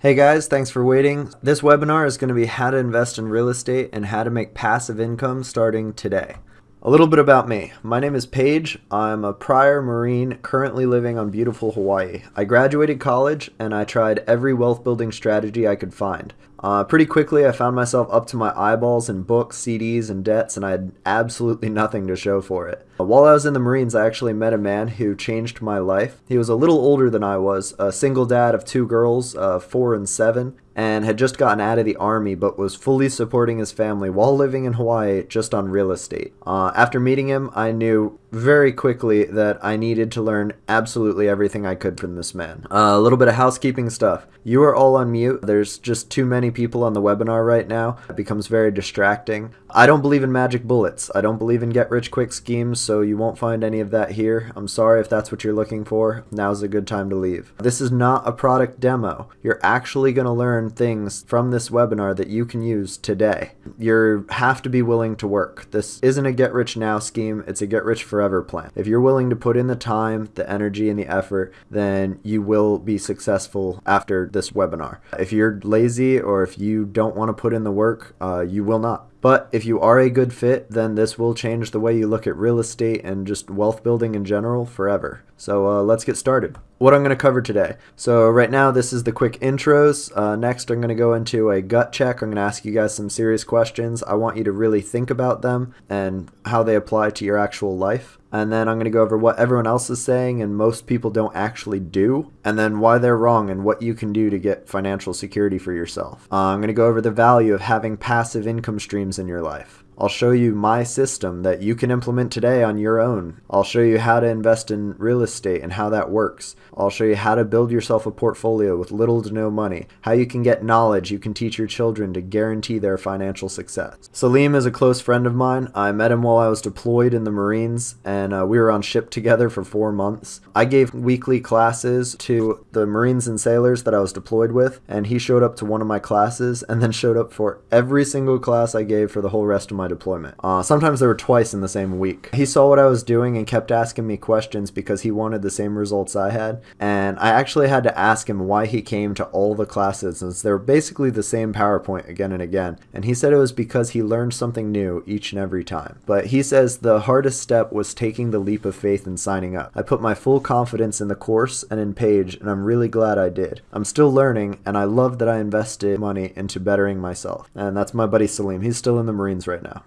Hey guys, thanks for waiting. This webinar is going to be how to invest in real estate and how to make passive income starting today. A little bit about me. My name is Paige. I'm a prior Marine currently living on beautiful Hawaii. I graduated college and I tried every wealth building strategy I could find. Uh, pretty quickly, I found myself up to my eyeballs in books, CDs, and debts, and I had absolutely nothing to show for it. While I was in the Marines, I actually met a man who changed my life. He was a little older than I was, a single dad of two girls, uh, four and seven, and had just gotten out of the army but was fully supporting his family while living in Hawaii just on real estate. Uh, after meeting him, I knew very quickly that I needed to learn absolutely everything I could from this man. Uh, a little bit of housekeeping stuff. You are all on mute. There's just too many people on the webinar right now. It becomes very distracting. I don't believe in magic bullets. I don't believe in get rich quick schemes, so you won't find any of that here. I'm sorry if that's what you're looking for. Now's a good time to leave. This is not a product demo. You're actually going to learn things from this webinar that you can use today. You have to be willing to work. This isn't a get rich now scheme. It's a get rich for forever plan. If you're willing to put in the time, the energy, and the effort, then you will be successful after this webinar. If you're lazy or if you don't want to put in the work, uh, you will not. But if you are a good fit, then this will change the way you look at real estate and just wealth building in general forever. So uh, let's get started. What I'm going to cover today. So right now this is the quick intros. Uh, next I'm going to go into a gut check. I'm going to ask you guys some serious questions. I want you to really think about them and how they apply to your actual life. And then I'm going to go over what everyone else is saying and most people don't actually do. And then why they're wrong and what you can do to get financial security for yourself. Uh, I'm going to go over the value of having passive income streams in your life. I'll show you my system that you can implement today on your own. I'll show you how to invest in real estate and how that works. I'll show you how to build yourself a portfolio with little to no money, how you can get knowledge you can teach your children to guarantee their financial success. Salim is a close friend of mine. I met him while I was deployed in the Marines and uh, we were on ship together for four months. I gave weekly classes to the Marines and sailors that I was deployed with and he showed up to one of my classes and then showed up for every single class I gave for the whole rest of my deployment. Uh, sometimes there were twice in the same week. He saw what I was doing and kept asking me questions because he wanted the same results I had. And I actually had to ask him why he came to all the classes since they were basically the same PowerPoint again and again. And he said it was because he learned something new each and every time. But he says the hardest step was taking the leap of faith and signing up. I put my full confidence in the course and in Paige, and I'm really glad I did. I'm still learning, and I love that I invested money into bettering myself. And that's my buddy Salim. He's still in the Marines right now.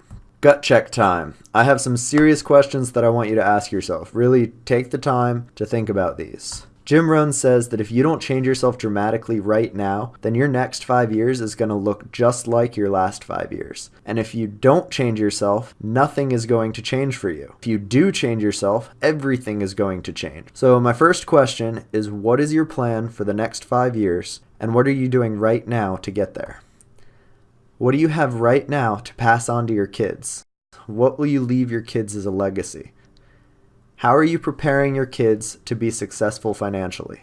Gut check time. I have some serious questions that I want you to ask yourself. Really take the time to think about these. Jim Rohn says that if you don't change yourself dramatically right now, then your next five years is going to look just like your last five years. And if you don't change yourself, nothing is going to change for you. If you do change yourself, everything is going to change. So, my first question is what is your plan for the next five years, and what are you doing right now to get there? What do you have right now to pass on to your kids? What will you leave your kids as a legacy? How are you preparing your kids to be successful financially?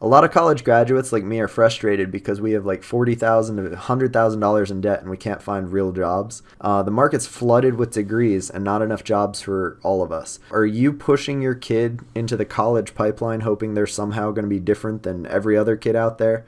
A lot of college graduates like me are frustrated because we have like 40,000 to $100,000 in debt and we can't find real jobs. Uh, the market's flooded with degrees and not enough jobs for all of us. Are you pushing your kid into the college pipeline hoping they're somehow going to be different than every other kid out there?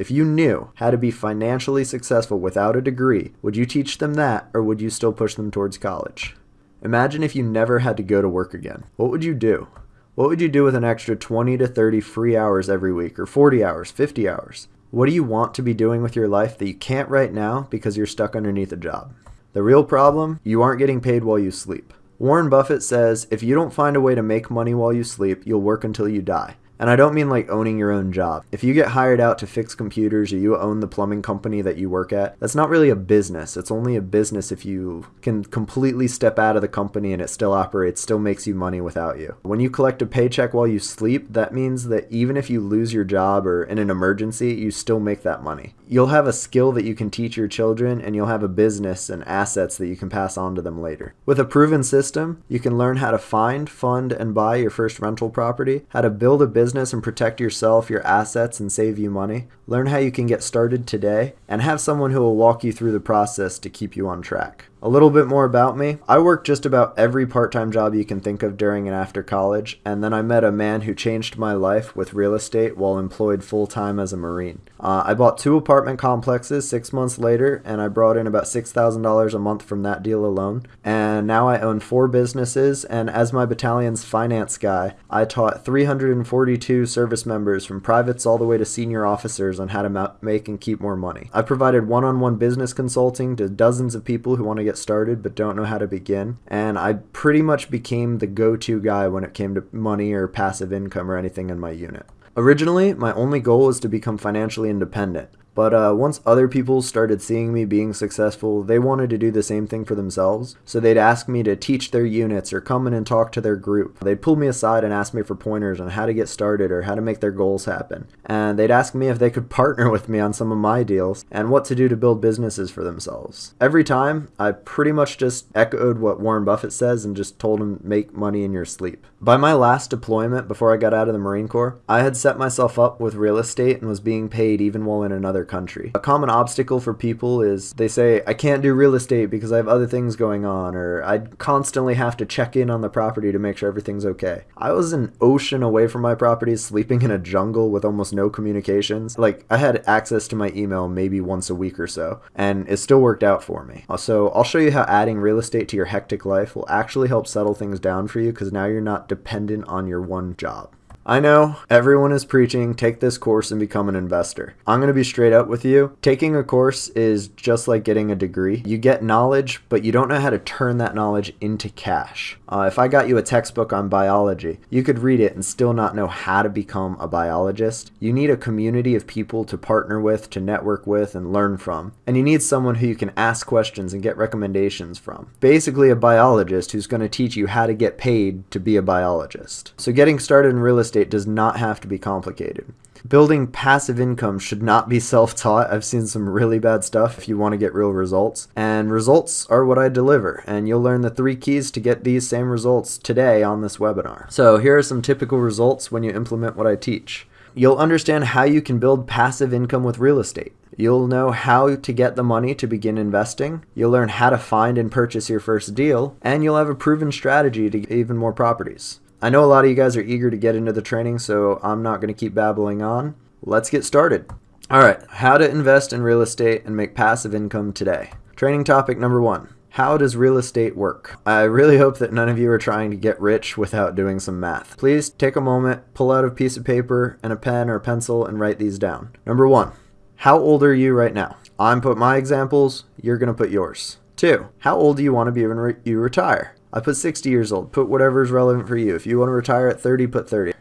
If you knew how to be financially successful without a degree, would you teach them that or would you still push them towards college? Imagine if you never had to go to work again. What would you do? What would you do with an extra 20 to 30 free hours every week or 40 hours, 50 hours? What do you want to be doing with your life that you can't right now because you're stuck underneath a job? The real problem, you aren't getting paid while you sleep. Warren Buffett says if you don't find a way to make money while you sleep, you'll work until you die. And I don't mean like owning your own job. If you get hired out to fix computers or you own the plumbing company that you work at, that's not really a business. It's only a business if you can completely step out of the company and it still operates, still makes you money without you. When you collect a paycheck while you sleep, that means that even if you lose your job or in an emergency, you still make that money. You'll have a skill that you can teach your children and you'll have a business and assets that you can pass on to them later. With a proven system, you can learn how to find, fund, and buy your first rental property, how to build a business and protect yourself, your assets, and save you money. Learn how you can get started today and have someone who will walk you through the process to keep you on track. A little bit more about me. I worked just about every part time job you can think of during and after college, and then I met a man who changed my life with real estate while employed full time as a Marine. Uh, I bought two apartment complexes six months later, and I brought in about $6,000 a month from that deal alone. And now I own four businesses, and as my battalion's finance guy, I taught 342 service members from privates all the way to senior officers on how to make and keep more money. I've provided one on one business consulting to dozens of people who want to get started but don't know how to begin, and I pretty much became the go to guy when it came to money or passive income or anything in my unit. Originally, my only goal was to become financially independent. But uh, once other people started seeing me being successful, they wanted to do the same thing for themselves. So they'd ask me to teach their units or come in and talk to their group. They'd pull me aside and ask me for pointers on how to get started or how to make their goals happen. And they'd ask me if they could partner with me on some of my deals and what to do to build businesses for themselves. Every time, I pretty much just echoed what Warren Buffett says and just told him make money in your sleep. By my last deployment before I got out of the Marine Corps, I had set myself up with real estate and was being paid even while in another country. A common obstacle for people is they say, I can't do real estate because I have other things going on, or I constantly have to check in on the property to make sure everything's okay. I was an ocean away from my property, sleeping in a jungle with almost no communications. Like, I had access to my email maybe once a week or so, and it still worked out for me. Uh, so, I'll show you how adding real estate to your hectic life will actually help settle things down for you because now you're not dependent on your one job. I know everyone is preaching take this course and become an investor. I'm going to be straight up with you. Taking a course is just like getting a degree. You get knowledge, but you don't know how to turn that knowledge into cash. Uh, if I got you a textbook on biology, you could read it and still not know how to become a biologist. You need a community of people to partner with, to network with, and learn from. And you need someone who you can ask questions and get recommendations from. Basically, a biologist who's going to teach you how to get paid to be a biologist. So, getting started in real estate estate does not have to be complicated. Building passive income should not be self taught. I've seen some really bad stuff if you want to get real results. And results are what I deliver. And you'll learn the three keys to get these same results today on this webinar. So, here are some typical results when you implement what I teach. You'll understand how you can build passive income with real estate. You'll know how to get the money to begin investing. You'll learn how to find and purchase your first deal. And you'll have a proven strategy to get even more properties. I know a lot of you guys are eager to get into the training, so I'm not going to keep babbling on. Let's get started. All right, how to invest in real estate and make passive income today. Training topic number one How does real estate work? I really hope that none of you are trying to get rich without doing some math. Please take a moment, pull out a piece of paper and a pen or a pencil, and write these down. Number one How old are you right now? I'm put my examples, you're going to put yours. Two, how old do you want to be when re- you retire? I put 60 years old. Put whatever is relevant for you. If you want to retire at 30, put 30.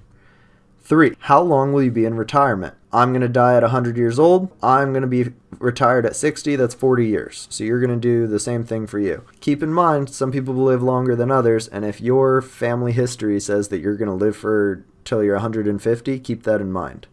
Three, how long will you be in retirement? I'm going to die at 100 years old. I'm going to be retired at 60. That's 40 years. So you're going to do the same thing for you. Keep in mind, some people live longer than others. And if your family history says that you're going to live for till you're 150, keep that in mind.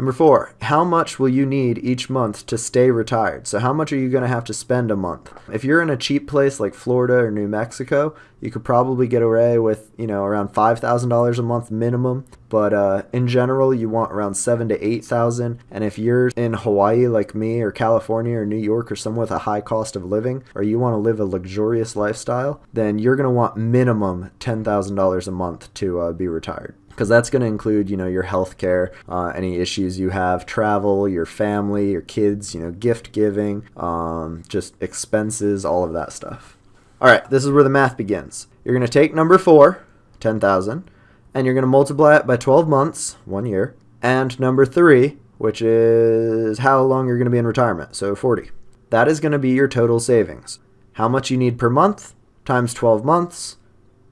Number four, how much will you need each month to stay retired? So, how much are you going to have to spend a month? If you're in a cheap place like Florida or New Mexico, you could probably get away with, you know, around $5,000 a month minimum. But uh, in general, you want around seven to 8000 And if you're in Hawaii like me, or California, or New York, or somewhere with a high cost of living, or you want to live a luxurious lifestyle, then you're going to want minimum $10,000 a month to uh, be retired because that's going to include you know your health care uh, any issues you have travel your family your kids you know gift giving um, just expenses all of that stuff. All right this is where the math begins. You're going to take number four 10000 and you're going to multiply it by 12 months one year and number three which is how long you're going to be in retirement so 40 that is going to be your total savings. How much you need per month times 12 months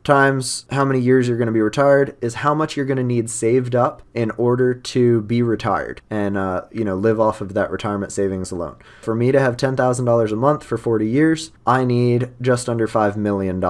times how many years you're going to be retired is how much you're going to need saved up in order to be retired and uh, you know live off of that retirement savings alone. For me to have $10000 a month for 40 years i need just under $5 million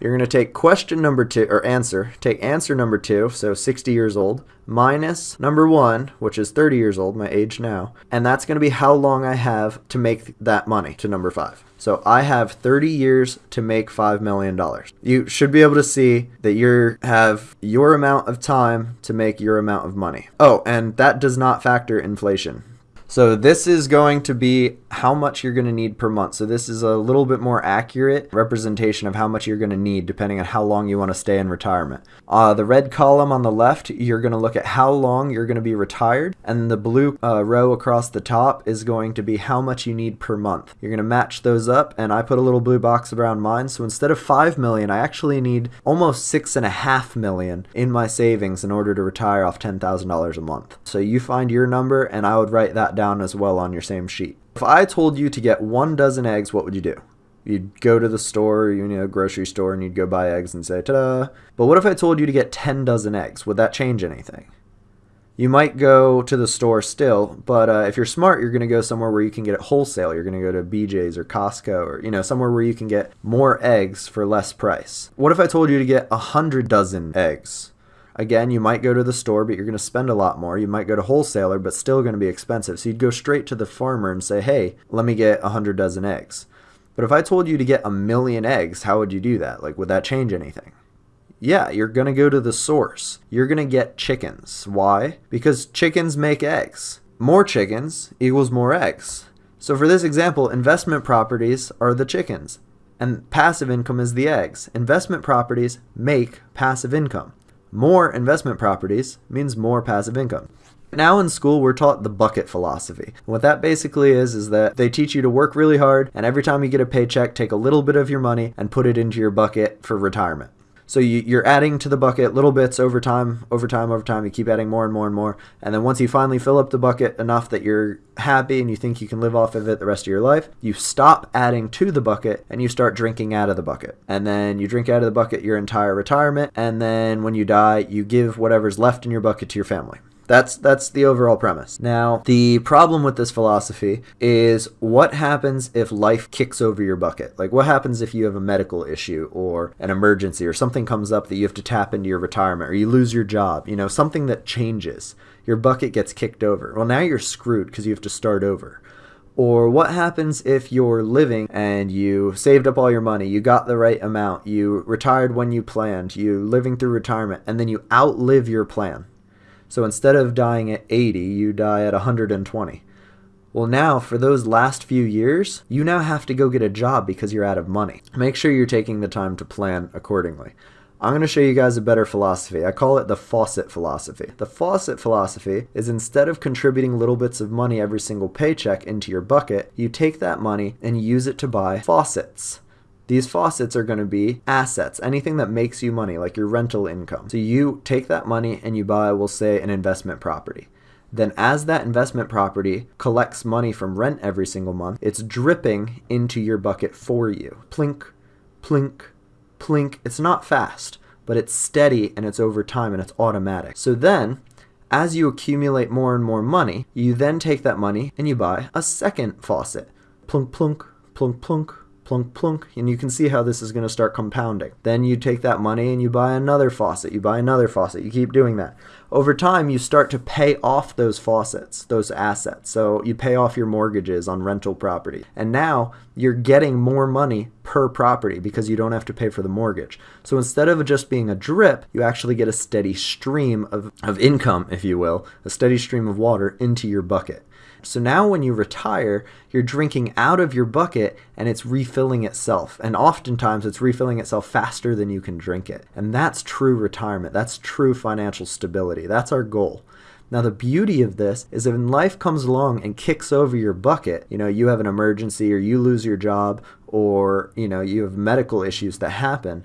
you're going to take question number two, or answer, take answer number two, so 60 years old, minus number one, which is 30 years old, my age now, and that's going to be how long I have to make that money to number five. So I have 30 years to make $5 million. You should be able to see that you have your amount of time to make your amount of money. Oh, and that does not factor inflation. So this is going to be how much you're going to need per month. So this is a little bit more accurate representation of how much you're going to need depending on how long you want to stay in retirement. Uh, the red column on the left, you're going to look at how long you're going to be retired, and the blue uh, row across the top is going to be how much you need per month. You're going to match those up, and I put a little blue box around mine. So instead of five million, I actually need almost six and a half million in my savings in order to retire off ten thousand dollars a month. So you find your number, and I would write that down as well on your same sheet. If I told you to get one dozen eggs, what would you do? You'd go to the store, you know, grocery store, and you'd go buy eggs and say, ta-da. But what if I told you to get 10 dozen eggs? Would that change anything? You might go to the store still, but uh, if you're smart, you're going to go somewhere where you can get it wholesale. You're going to go to BJ's or Costco or, you know, somewhere where you can get more eggs for less price. What if I told you to get a hundred dozen eggs? Again, you might go to the store, but you're going to spend a lot more. You might go to wholesaler, but still going to be expensive. So you'd go straight to the farmer and say, hey, let me get 100 dozen eggs. But if I told you to get a million eggs, how would you do that? Like, would that change anything? Yeah, you're going to go to the source. You're going to get chickens. Why? Because chickens make eggs. More chickens equals more eggs. So for this example, investment properties are the chickens and passive income is the eggs. Investment properties make passive income. More investment properties means more passive income. Now in school, we're taught the bucket philosophy. What that basically is, is that they teach you to work really hard, and every time you get a paycheck, take a little bit of your money and put it into your bucket for retirement. So you, are adding to the bucket little bits over time, over time, over time. You keep adding more and more and more. And then once you finally fill up the bucket enough that you're happy and you think you can live off of it the rest of your life, you stop adding to the bucket and you start drinking out of the bucket. And then you drink out of the bucket your entire retirement. And then when you die, you give whatever's left in your bucket to your family. That's that's the overall premise. Now, the problem with this philosophy is what happens if life kicks over your bucket? Like what happens if you have a medical issue or an emergency or something comes up that you have to tap into your retirement or you lose your job, you know, something that changes. Your bucket gets kicked over. Well, now you're screwed because you have to start over. Or what happens if you're living and you saved up all your money, you got the right amount, you retired when you planned, you living through retirement, and then you outlive your plan. So instead of dying at 80, you die at 120. Well, now for those last few years, you now have to go get a job because you're out of money. Make sure you're taking the time to plan accordingly. I'm going to show you guys a better philosophy. I call it the faucet philosophy. The faucet philosophy is instead of contributing little bits of money every single paycheck into your bucket, you take that money and use it to buy faucets. These faucets are going to be assets, anything that makes you money, like your rental income. So you take that money and you buy, we'll say, an investment property. Then, as that investment property collects money from rent every single month, it's dripping into your bucket for you. Plink, plink, plink. It's not fast, but it's steady and it's over time and it's automatic. So then, as you accumulate more and more money, you then take that money and you buy a second faucet. Plunk, plunk, plunk, plunk, plunk plunk and you can see how this is going to start compounding. Then you take that money and you buy another faucet you buy another faucet you keep doing that. Over time you start to pay off those faucets those assets. So you pay off your mortgages on rental property. And now you're getting more money per property because you don't have to pay for the mortgage. So instead of just being a drip you actually get a steady stream of, of income if you will a steady stream of water into your bucket so now when you retire, you're drinking out of your bucket and it's refilling itself. And oftentimes it's refilling itself faster than you can drink it. And that's true retirement. That's true financial stability. That's our goal. Now, the beauty of this is when life comes along and kicks over your bucket, you know, you have an emergency or you lose your job or, you know, you have medical issues that happen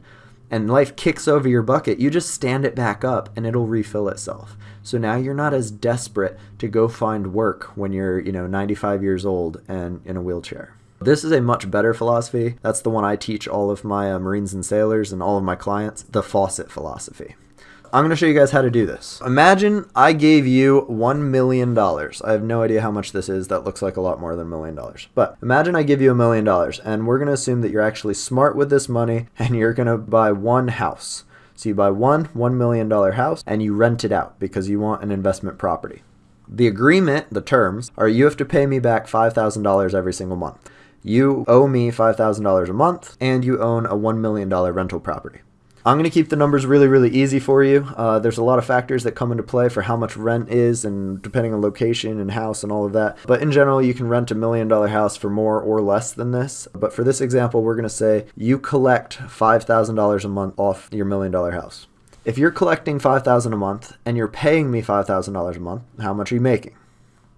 and life kicks over your bucket, you just stand it back up and it'll refill itself. So now you're not as desperate to go find work when you're, you know, 95 years old and in a wheelchair. This is a much better philosophy. That's the one I teach all of my uh, Marines and sailors and all of my clients, the faucet philosophy. I'm going to show you guys how to do this. Imagine I gave you $1 million. I have no idea how much this is. That looks like a lot more than a million dollars. But imagine I give you a million dollars and we're going to assume that you're actually smart with this money and you're going to buy one house. So you buy one $1 million house and you rent it out because you want an investment property. The agreement, the terms, are you have to pay me back $5,000 every single month. You owe me $5,000 a month and you own a $1 million rental property. I'm going to keep the numbers really, really easy for you. Uh, there's a lot of factors that come into play for how much rent is and depending on location and house and all of that. But in general, you can rent a million dollar house for more or less than this. But for this example, we're going to say you collect $5,000 a month off your million dollar house. If you're collecting 5000 a month and you're paying me $5,000 a month, how much are you making?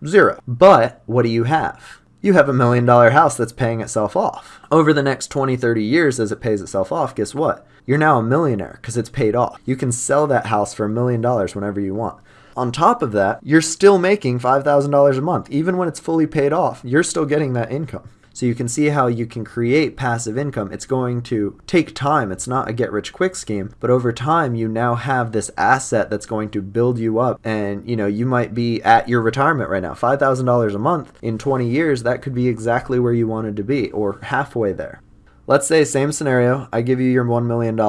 Zero. But what do you have? You have a million dollar house that's paying itself off. Over the next 20, 30 years as it pays itself off, guess what? You're now a millionaire because it's paid off. You can sell that house for a million dollars whenever you want. On top of that, you're still making $5,000 a month. Even when it's fully paid off, you're still getting that income. So you can see how you can create passive income. It's going to take time. It's not a get rich quick scheme, but over time you now have this asset that's going to build you up and you know, you might be at your retirement right now. $5,000 a month in 20 years, that could be exactly where you wanted to be or halfway there. Let's say same scenario, I give you your $1 million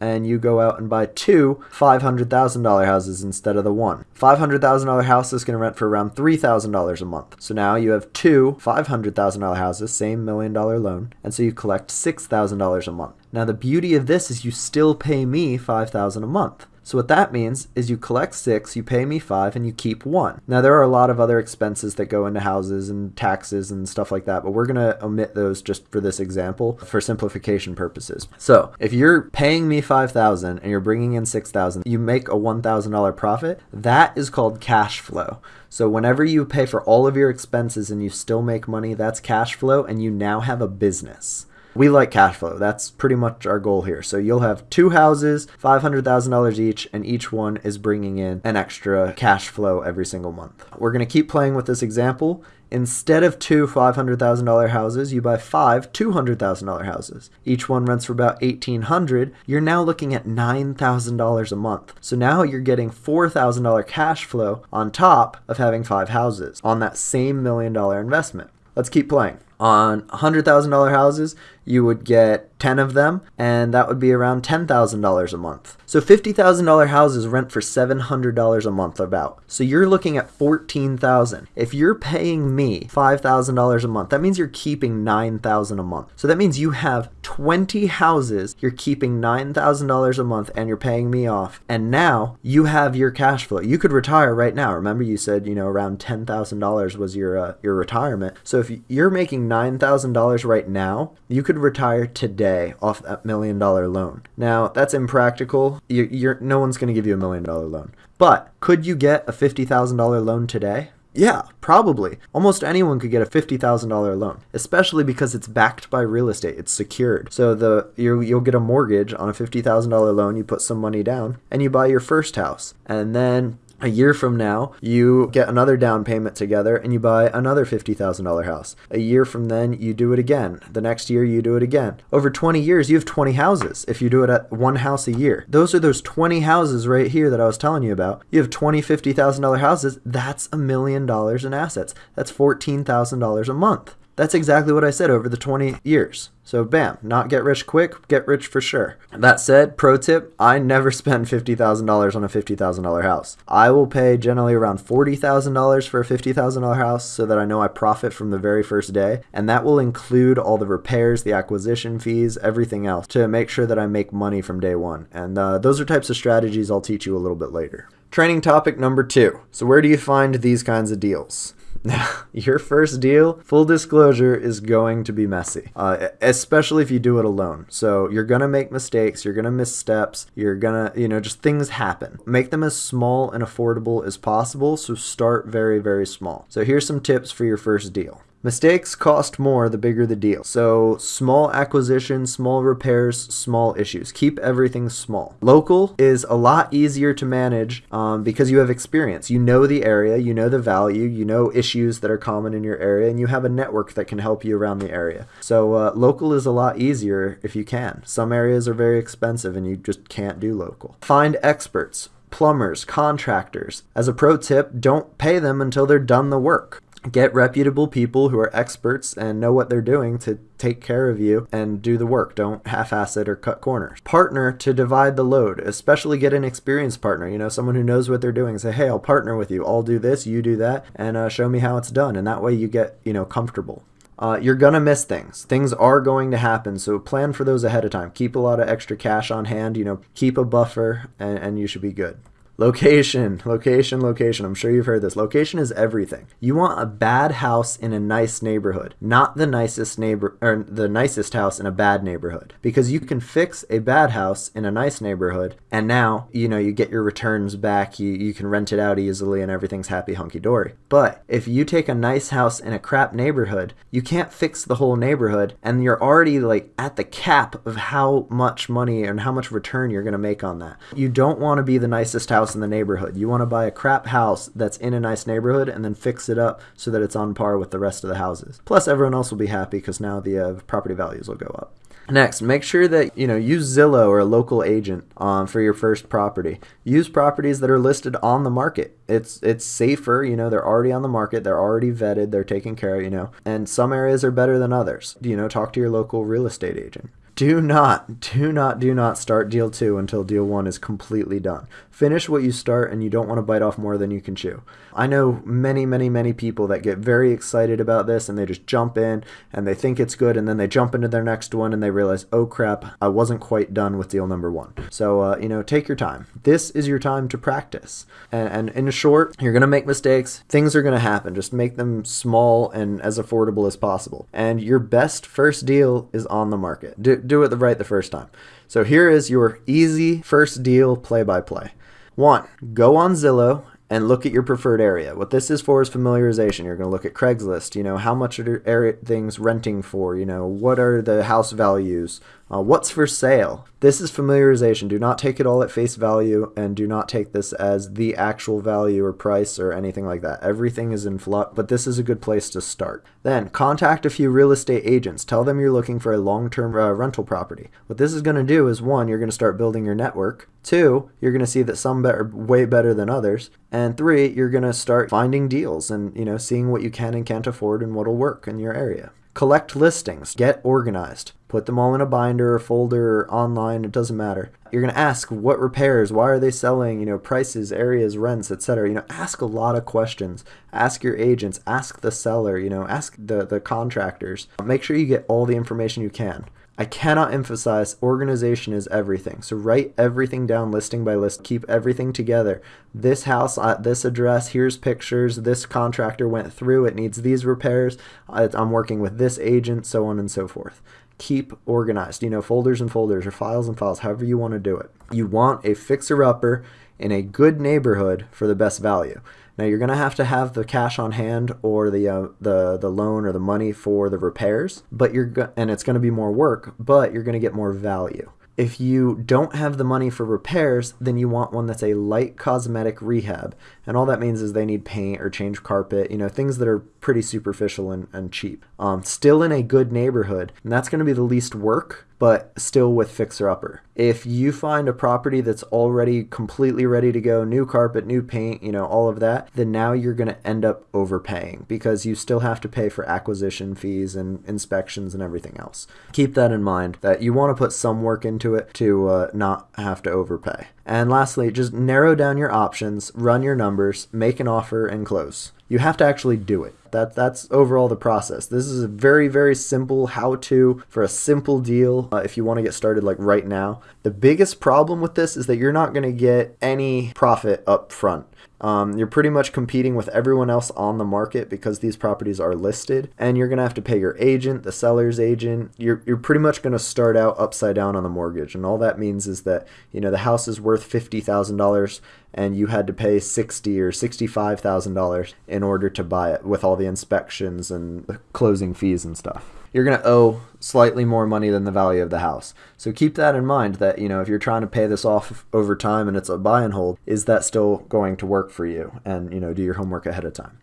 and you go out and buy two $500,000 houses instead of the one. $500,000 house is going to rent for around $3,000 a month. So now you have two $500,000 houses, same million dollar loan, and so you collect $6,000 a month. Now the beauty of this is you still pay me $5,000 a month. So what that means is you collect six, you pay me five, and you keep one. Now there are a lot of other expenses that go into houses and taxes and stuff like that, but we're gonna omit those just for this example for simplification purposes. So if you're paying me 5,000 and you're bringing in 6,000, you make a $1,000 profit. That is called cash flow. So whenever you pay for all of your expenses and you still make money, that's cash flow and you now have a business. We like cash flow. That's pretty much our goal here. So you'll have two houses, $500,000 each, and each one is bringing in an extra cash flow every single month. We're going to keep playing with this example. Instead of two $500,000 houses, you buy five $200,000 houses. Each one rents for about 1,800. You're now looking at $9,000 a month. So now you're getting $4,000 cash flow on top of having five houses on that same million dollar investment. Let's keep playing. On $100,000 houses, you would get 10 of them, and that would be around $10,000 a month. So $50,000 houses rent for $700 a month about. So you're looking at 14,000. If you're paying me $5,000 a month, that means you're keeping 9,000 a month. So that means you have 20 houses, you're keeping $9,000 a month and you're paying me off. And now you have your cash flow. You could retire right now. Remember you said, you know, around $10,000 was your uh, your retirement. So if you're making $9,000 right now, you could retire today off that million dollar loan. Now, that's impractical. You're, you're no one's going to give you a million dollar loan. But could you get a $50,000 loan today? Yeah, probably. Almost anyone could get a $50,000 loan, especially because it's backed by real estate. It's secured. So the you you'll get a mortgage on a $50,000 loan, you put some money down, and you buy your first house. And then a year from now, you get another down payment together and you buy another $50,000 house. A year from then, you do it again. The next year, you do it again. Over 20 years, you have 20 houses if you do it at one house a year. Those are those 20 houses right here that I was telling you about. You have 20 $50,000 houses. That's a million dollars in assets. That's $14,000 a month. That's exactly what I said over the 20 years. So bam, not get rich quick, get rich for sure. That said, pro tip, I never spend $50,000 on a $50,000 house. I will pay generally around $40,000 for a $50,000 house so that I know I profit from the very first day. And that will include all the repairs, the acquisition fees, everything else to make sure that I make money from day one. And uh, those are types of strategies I'll teach you a little bit later. Training topic number two. So where do you find these kinds of deals? Now, your first deal, full disclosure, is going to be messy, uh, especially if you do it alone. So you're gonna make mistakes, you're gonna miss steps, you're gonna, you know, just things happen. Make them as small and affordable as possible. So start very, very small. So here's some tips for your first deal. Mistakes cost more the bigger the deal. So small acquisitions, small repairs, small issues. Keep everything small. Local is a lot easier to manage um, because you have experience. You know the area, you know the value, you know issues that are common in your area, and you have a network that can help you around the area. So uh, local is a lot easier if you can. Some areas are very expensive and you just can't do local. Find experts plumbers, contractors. As a pro tip, don't pay them until they're done the work get reputable people who are experts and know what they're doing to take care of you and do the work. Don't half-ass it or cut corners. Partner to divide the load, especially get an experienced partner, you know, someone who knows what they're doing. Say, hey, I'll partner with you. I'll do this, you do that, and uh, show me how it's done. And that way you get, you know, comfortable. Uh, you're gonna miss things. Things are going to happen, so plan for those ahead of time. Keep a lot of extra cash on hand. You know, keep a buffer, and, and you should be good. Location, location, location. I'm sure you've heard this. Location is everything. You want a bad house in a nice neighborhood, not the nicest neighbor or the nicest house in a bad neighborhood. Because you can fix a bad house in a nice neighborhood and now, you know, you get your returns back, you, you can rent it out easily and everything's happy hunky dory. But if you take a nice house in a crap neighborhood, you can't fix the whole neighborhood and you're already like at the cap of how much money and how much return you're going to make on that. You don't want to be the nicest house house in the neighborhood. You want to buy a crap house that's in a nice neighborhood and then fix it up so that it's on par with the rest of the houses. Plus, everyone else will be happy because now the uh, property values will go up. Next, make sure that you know use Zillow or a local agent um, for your first property. Use properties that are listed on the market. It's it's safer. You know they're already on the market. They're already vetted. They're taken care of. You know, and some areas are better than others. You know, talk to your local real estate agent do not, do not, do not start deal two until deal one is completely done. Finish what you start, and you don't want to bite off more than you can chew. I know many, many, many people that get very excited about this and they just jump in and they think it's good, and then they jump into their next one and they realize, oh crap, I wasn't quite done with deal number one. So, uh, you know, take your time. This is your time to practice. And, and in short, you're going to make mistakes. Things are going to happen. Just make them small and as affordable as possible. And your best first deal is on the market. Do, do it the right the first time. So here is your easy first deal play by play. One, go on Zillow and look at your preferred area. What this is for is familiarization. You're going to look at Craigslist. You know, how much are things renting for? You know, what are the house values? Uh, what's for sale? This is familiarization. Do not take it all at face value and do not take this as the actual value or price or anything like that. Everything is in flux, but this is a good place to start. Then contact a few real estate agents. Tell them you're looking for a long term uh, rental property. What this is going to do is one, you're going to start building your network. Two, you're going to see that some are way better than others. And three, you're going to start finding deals and, you know, seeing what you can and can't afford and what'll work in your area. Collect listings, get organized, put them all in a binder or folder or online, it doesn't matter. You're going to ask what repairs, why are they selling, you know, prices, areas, rents, etc. You know, ask a lot of questions. Ask your agents, ask the seller, you know, ask the the contractors. Make sure you get all the information you can. I cannot emphasize organization is everything. So write everything down listing by list. Keep everything together. This house at this address, here's pictures. This contractor went through. It needs these repairs. I'm working with this agent, so on and so forth. Keep organized. You know, folders and folders or files and files, however you want to do it. You want a fixer upper in a good neighborhood for the best value. Now you're going to have to have the cash on hand or the uh, the the loan or the money for the repairs, but you're go- and it's going to be more work, but you're going to get more value. If you don't have the money for repairs, then you want one that's a light cosmetic rehab. And all that means is they need paint or change carpet, you know, things that are pretty superficial and, and cheap. Um, still in a good neighborhood, and that's going to be the least work, but still with fixer upper. If you find a property that's already completely ready to go, new carpet, new paint, you know, all of that, then now you're going to end up overpaying because you still have to pay for acquisition fees and inspections and everything else. Keep that in mind that you want to put some work into it to uh, not have to overpay. And lastly, just narrow down your options, run your numbers, make an offer, and close. You have to actually do it. That, that's overall the process. This is a very, very simple how to for a simple deal uh, if you want to get started like right now. The biggest problem with this is that you're not going to get any profit up front. Um, you're pretty much competing with everyone else on the market because these properties are listed, and you're going to have to pay your agent, the seller's agent. You're, you're pretty much going to start out upside down on the mortgage, and all that means is that you know the house is worth fifty thousand dollars, and you had to pay sixty or sixty-five thousand dollars in order to buy it with all the inspections and closing fees and stuff you're going to owe slightly more money than the value of the house. So keep that in mind that, you know, if you're trying to pay this off over time and it's a buy and hold, is that still going to work for you? And, you know, do your homework ahead of time.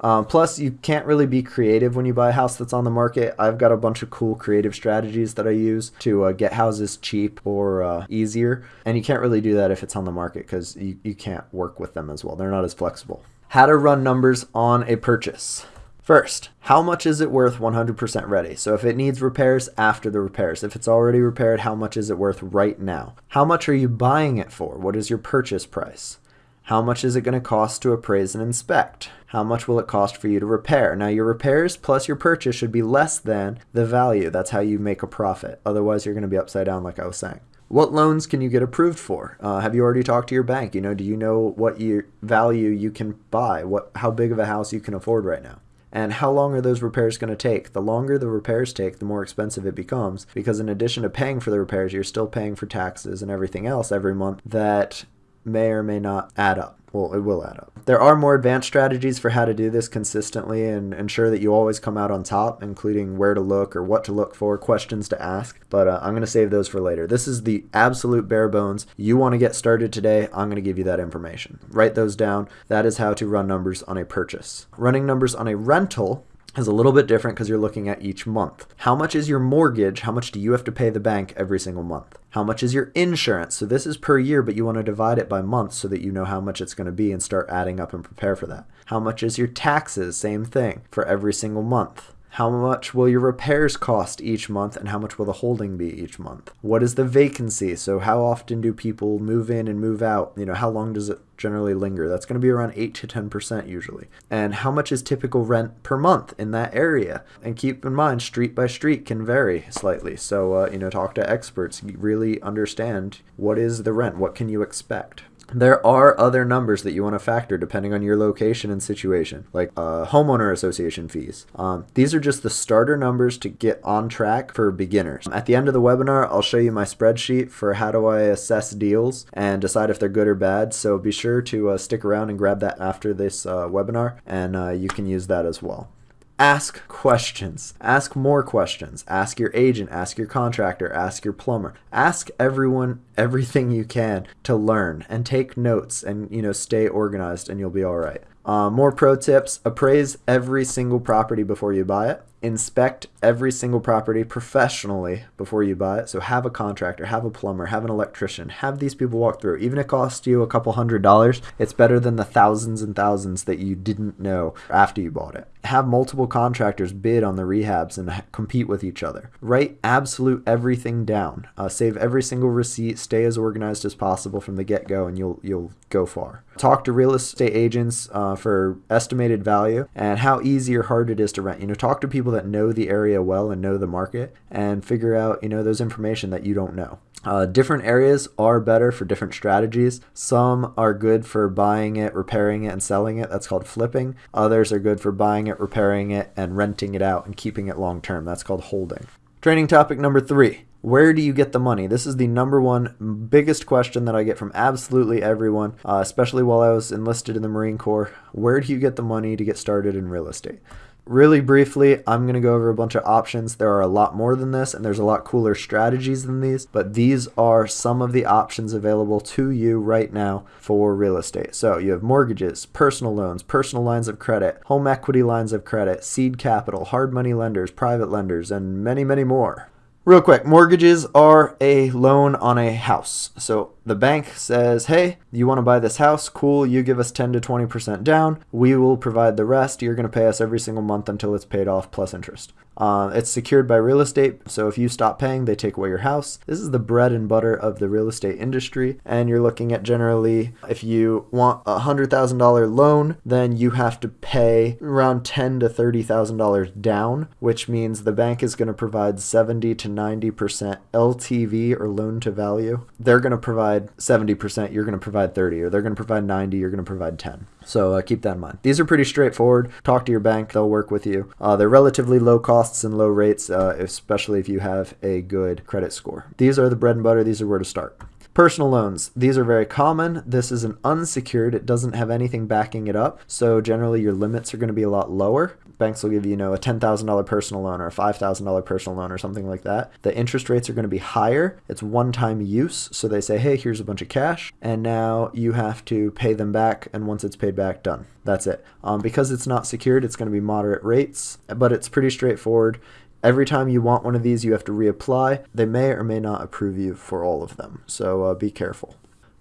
Um, plus, you can't really be creative when you buy a house that's on the market. I've got a bunch of cool creative strategies that I use to uh, get houses cheap or uh, easier. And you can't really do that if it's on the market because you, you can't work with them as well. They're not as flexible. How to run numbers on a purchase. First, how much is it worth 100% ready? So if it needs repairs, after the repairs. If it's already repaired, how much is it worth right now? How much are you buying it for? What is your purchase price? How much is it going to cost to appraise and inspect? How much will it cost for you to repair? Now, your repairs plus your purchase should be less than the value. That's how you make a profit. Otherwise, you're going to be upside down, like I was saying. What loans can you get approved for? Uh, have you already talked to your bank? You know, do you know what your value you can buy? What, how big of a house you can afford right now? And how long are those repairs going to take? The longer the repairs take, the more expensive it becomes because, in addition to paying for the repairs, you're still paying for taxes and everything else every month that may or may not add up. Well, it will add up. There are more advanced strategies for how to do this consistently and ensure that you always come out on top, including where to look or what to look for, questions to ask. But uh, I'm going to save those for later. This is the absolute bare bones. You want to get started today, I'm going to give you that information. Write those down. That is how to run numbers on a purchase. Running numbers on a rental is a little bit different because you're looking at each month. How much is your mortgage? How much do you have to pay the bank every single month? How much is your insurance? So this is per year, but you want to divide it by month so that you know how much it's going to be and start adding up and prepare for that. How much is your taxes? Same thing for every single month. How much will your repairs cost each month and how much will the holding be each month? What is the vacancy? So how often do people move in and move out? You know, how long does it generally linger? That's going to be around 8 to 10% usually. And how much is typical rent per month in that area? And keep in mind, street by street can vary slightly. So, uh, you know, talk to experts, really understand what is the rent, what can you expect. There are other numbers that you want to factor depending on your location and situation, like uh, homeowner association fees. Um, these are just the starter numbers to get on track for beginners. At the end of the webinar, I'll show you my spreadsheet for how do I assess deals and decide if they're good or bad. So be sure to uh, stick around and grab that after this uh, webinar, and uh, you can use that as well. Ask questions. Ask more questions. Ask your agent, ask your contractor, ask your plumber. Ask everyone everything you can to learn and take notes and you know stay organized and you'll be all right. Uh, more pro tips: appraise every single property before you buy it inspect every single property professionally before you buy it. So have a contractor, have a plumber, have an electrician, have these people walk through. Even if it costs you a couple hundred dollars, it's better than the thousands and thousands that you didn't know after you bought it. Have multiple contractors bid on the rehabs and compete with each other. Write absolute everything down. Uh, save every single receipt. Stay as organized as possible from the get-go, and you'll you'll go far. Talk to real estate agents uh, for estimated value and how easy or hard it is to rent. You know, talk to people that know the area well and know the market, and figure out you know those information that you don't know. Uh, different areas are better for different strategies. Some are good for buying it, repairing it, and selling it. That's called flipping. Others are good for buying it, repairing it, and renting it out and keeping it long term. That's called holding. Training topic number three where do you get the money? This is the number one biggest question that I get from absolutely everyone, uh, especially while I was enlisted in the Marine Corps. Where do you get the money to get started in real estate? Really briefly, I'm going to go over a bunch of options. There are a lot more than this, and there's a lot cooler strategies than these, but these are some of the options available to you right now for real estate. So you have mortgages, personal loans, personal lines of credit, home equity lines of credit, seed capital, hard money lenders, private lenders, and many, many more. Real quick, mortgages are a loan on a house. So the bank says, hey, you want to buy this house? Cool. You give us 10 to 20% down. We will provide the rest. You're going to pay us every single month until it's paid off plus interest. Uh, it's secured by real estate, so if you stop paying, they take away your house. This is the bread and butter of the real estate industry, and you're looking at generally if you want a hundred thousand dollar loan, then you have to pay around ten to thirty thousand dollars down, which means the bank is going to provide seventy to ninety percent LTV or loan to value. They're going to provide seventy percent, you're going to provide thirty, or they're going to provide ninety, you're going to provide ten. So uh, keep that in mind. These are pretty straightforward. Talk to your bank; they'll work with you. Uh, they're relatively low costs and low rates, uh, especially if you have a good credit score. These are the bread and butter. These are where to start. Personal loans. These are very common. This is an unsecured. It doesn't have anything backing it up. So generally your limits are going to be a lot lower banks will give you, you know, a $10,000 personal loan or a $5,000 personal loan or something like that. The interest rates are going to be higher. It's one time use. So they say, hey, here's a bunch of cash. And now you have to pay them back. And once it's paid back, done. That's it. Um, because it's not secured, it's going to be moderate rates, but it's pretty straightforward. Every time you want one of these, you have to reapply. They may or may not approve you for all of them. So uh, be careful.